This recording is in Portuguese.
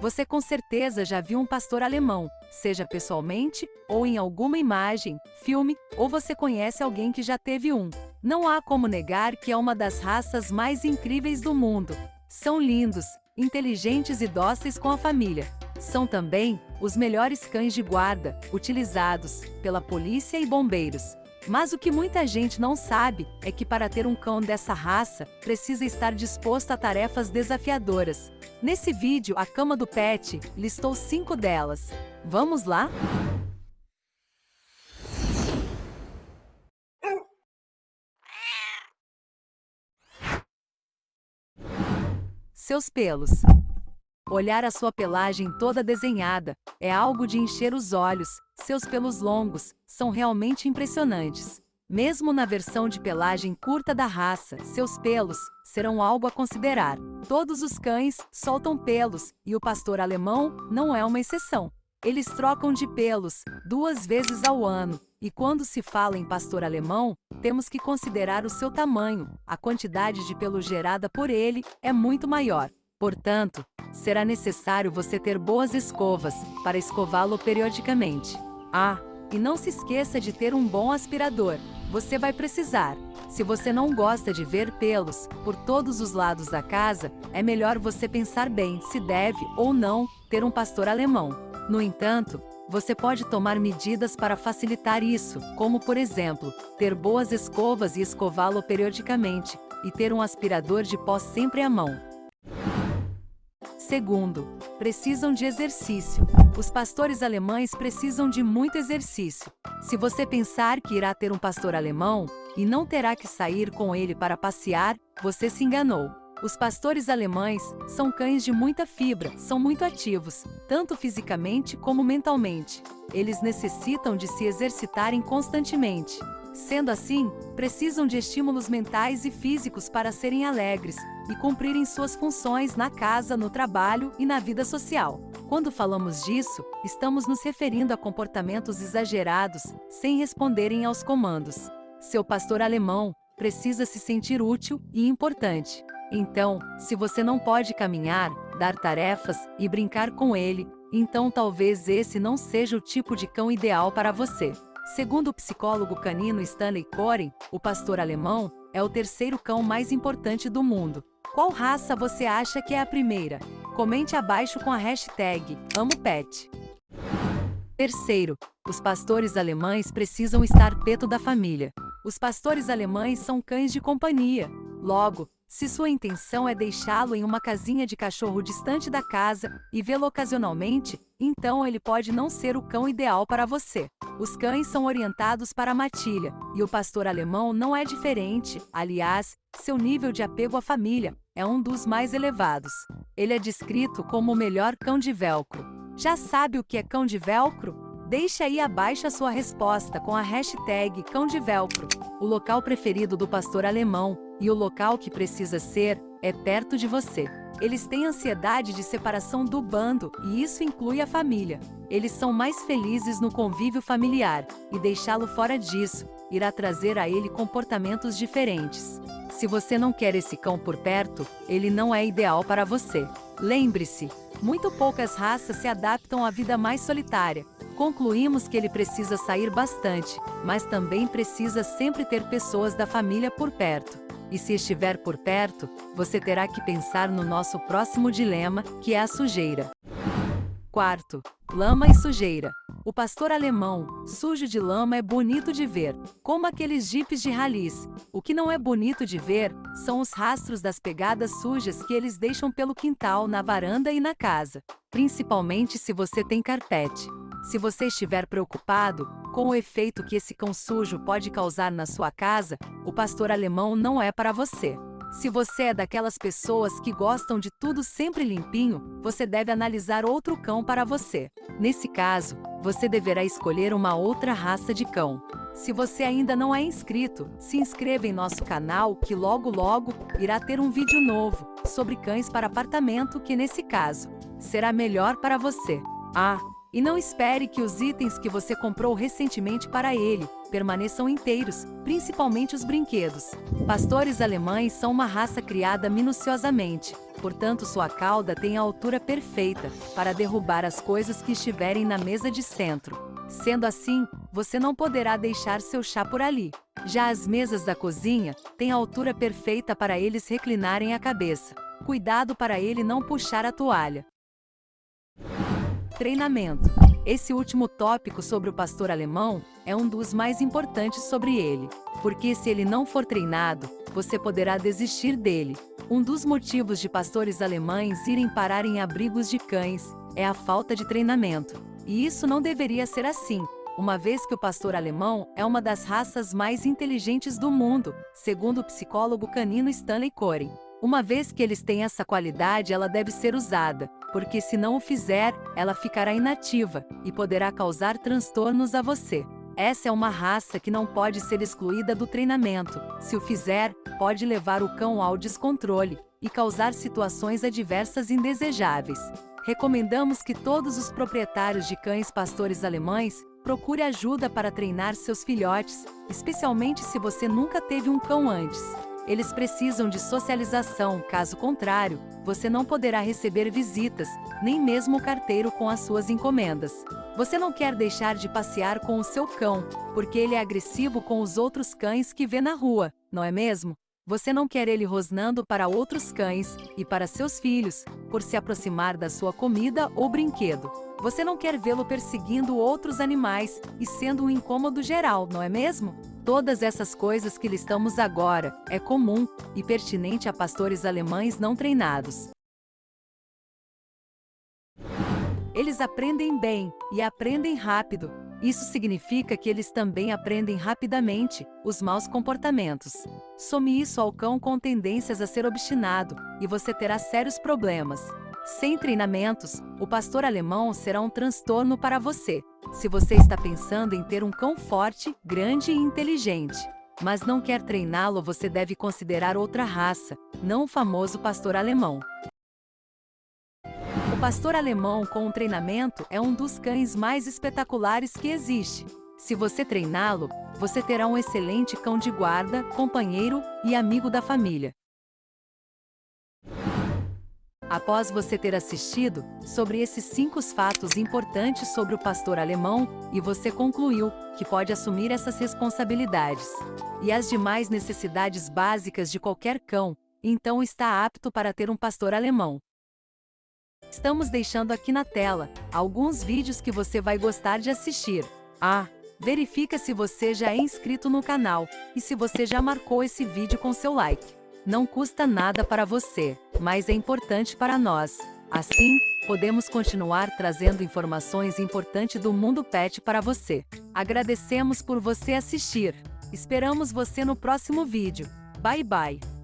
Você com certeza já viu um pastor alemão, seja pessoalmente, ou em alguma imagem, filme, ou você conhece alguém que já teve um. Não há como negar que é uma das raças mais incríveis do mundo. São lindos, inteligentes e dóceis com a família. São também os melhores cães de guarda, utilizados pela polícia e bombeiros. Mas o que muita gente não sabe é que para ter um cão dessa raça, precisa estar disposto a tarefas desafiadoras. Nesse vídeo, a cama do pet listou cinco delas. Vamos lá? Seus pelos. Olhar a sua pelagem toda desenhada é algo de encher os olhos. Seus pelos longos são realmente impressionantes. Mesmo na versão de pelagem curta da raça, seus pelos serão algo a considerar. Todos os cães soltam pelos e o pastor alemão não é uma exceção. Eles trocam de pelos duas vezes ao ano. E quando se fala em pastor alemão, temos que considerar o seu tamanho. A quantidade de pelo gerada por ele é muito maior. Portanto, será necessário você ter boas escovas para escová-lo periodicamente. Ah, e não se esqueça de ter um bom aspirador. Você vai precisar. Se você não gosta de ver pelos por todos os lados da casa, é melhor você pensar bem se deve ou não ter um pastor alemão. No entanto, você pode tomar medidas para facilitar isso, como por exemplo, ter boas escovas e escová-lo periodicamente, e ter um aspirador de pó sempre à mão. Segundo, precisam de exercício. Os pastores alemães precisam de muito exercício. Se você pensar que irá ter um pastor alemão e não terá que sair com ele para passear, você se enganou. Os pastores alemães são cães de muita fibra, são muito ativos, tanto fisicamente como mentalmente. Eles necessitam de se exercitarem constantemente. Sendo assim, precisam de estímulos mentais e físicos para serem alegres e cumprirem suas funções na casa, no trabalho e na vida social. Quando falamos disso, estamos nos referindo a comportamentos exagerados, sem responderem aos comandos. Seu pastor alemão precisa se sentir útil e importante. Então, se você não pode caminhar, dar tarefas e brincar com ele, então talvez esse não seja o tipo de cão ideal para você. Segundo o psicólogo canino Stanley Coren, o pastor alemão é o terceiro cão mais importante do mundo. Qual raça você acha que é a primeira? Comente abaixo com a hashtag AmoPet. Terceiro, os pastores alemães precisam estar perto da família. Os pastores alemães são cães de companhia. Logo, se sua intenção é deixá-lo em uma casinha de cachorro distante da casa e vê-lo ocasionalmente, então ele pode não ser o cão ideal para você. Os cães são orientados para a matilha, e o pastor alemão não é diferente. Aliás, seu nível de apego à família é um dos mais elevados. Ele é descrito como o melhor cão de velcro. Já sabe o que é cão de velcro? Deixe aí abaixo a sua resposta com a hashtag Cão de Velcro. O local preferido do pastor alemão e o local que precisa ser é perto de você. Eles têm ansiedade de separação do bando e isso inclui a família. Eles são mais felizes no convívio familiar e deixá-lo fora disso irá trazer a ele comportamentos diferentes. Se você não quer esse cão por perto, ele não é ideal para você. Lembre-se, muito poucas raças se adaptam à vida mais solitária. Concluímos que ele precisa sair bastante, mas também precisa sempre ter pessoas da família por perto. E se estiver por perto, você terá que pensar no nosso próximo dilema, que é a sujeira. Quarto, lama e sujeira. O pastor alemão, sujo de lama é bonito de ver, como aqueles jipes de ralis. O que não é bonito de ver são os rastros das pegadas sujas que eles deixam pelo quintal, na varanda e na casa, principalmente se você tem carpete. Se você estiver preocupado com o efeito que esse cão sujo pode causar na sua casa, o pastor alemão não é para você. Se você é daquelas pessoas que gostam de tudo sempre limpinho, você deve analisar outro cão para você. Nesse caso, você deverá escolher uma outra raça de cão. Se você ainda não é inscrito, se inscreva em nosso canal que logo logo irá ter um vídeo novo sobre cães para apartamento que nesse caso será melhor para você. Ah, e não espere que os itens que você comprou recentemente para ele permaneçam inteiros, principalmente os brinquedos. Pastores alemães são uma raça criada minuciosamente, portanto sua cauda tem a altura perfeita para derrubar as coisas que estiverem na mesa de centro. Sendo assim, você não poderá deixar seu chá por ali. Já as mesas da cozinha têm a altura perfeita para eles reclinarem a cabeça. Cuidado para ele não puxar a toalha. Treinamento. Esse último tópico sobre o pastor alemão é um dos mais importantes sobre ele, porque se ele não for treinado, você poderá desistir dele. Um dos motivos de pastores alemães irem parar em abrigos de cães é a falta de treinamento. E isso não deveria ser assim, uma vez que o pastor alemão é uma das raças mais inteligentes do mundo, segundo o psicólogo canino Stanley Coren. Uma vez que eles têm essa qualidade, ela deve ser usada, porque se não o fizer, ela ficará inativa e poderá causar transtornos a você. Essa é uma raça que não pode ser excluída do treinamento. Se o fizer, pode levar o cão ao descontrole e causar situações adversas indesejáveis. Recomendamos que todos os proprietários de cães pastores alemães procure ajuda para treinar seus filhotes, especialmente se você nunca teve um cão antes. Eles precisam de socialização, caso contrário, você não poderá receber visitas, nem mesmo o carteiro com as suas encomendas. Você não quer deixar de passear com o seu cão, porque ele é agressivo com os outros cães que vê na rua, não é mesmo? Você não quer ele rosnando para outros cães e para seus filhos, por se aproximar da sua comida ou brinquedo. Você não quer vê-lo perseguindo outros animais e sendo um incômodo geral, não é mesmo? Todas essas coisas que listamos agora é comum e pertinente a pastores alemães não treinados. Eles aprendem bem e aprendem rápido, isso significa que eles também aprendem rapidamente os maus comportamentos. Some isso ao cão com tendências a ser obstinado e você terá sérios problemas. Sem treinamentos, o pastor alemão será um transtorno para você, se você está pensando em ter um cão forte, grande e inteligente. Mas não quer treiná-lo, você deve considerar outra raça, não o famoso pastor alemão. O pastor alemão com um treinamento é um dos cães mais espetaculares que existe. Se você treiná-lo, você terá um excelente cão de guarda, companheiro e amigo da família. Após você ter assistido sobre esses cinco fatos importantes sobre o pastor alemão, e você concluiu que pode assumir essas responsabilidades e as demais necessidades básicas de qualquer cão, então está apto para ter um pastor alemão. Estamos deixando aqui na tela alguns vídeos que você vai gostar de assistir. Ah, verifica se você já é inscrito no canal e se você já marcou esse vídeo com seu like. Não custa nada para você, mas é importante para nós. Assim, podemos continuar trazendo informações importantes do mundo pet para você. Agradecemos por você assistir. Esperamos você no próximo vídeo. Bye bye!